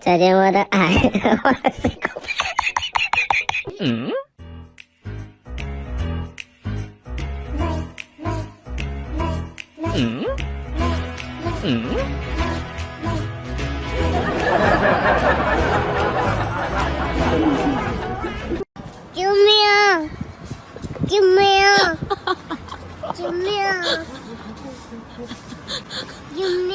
再见，我的爱。嗯？嗯？嗯？救命！救命！救命！救命！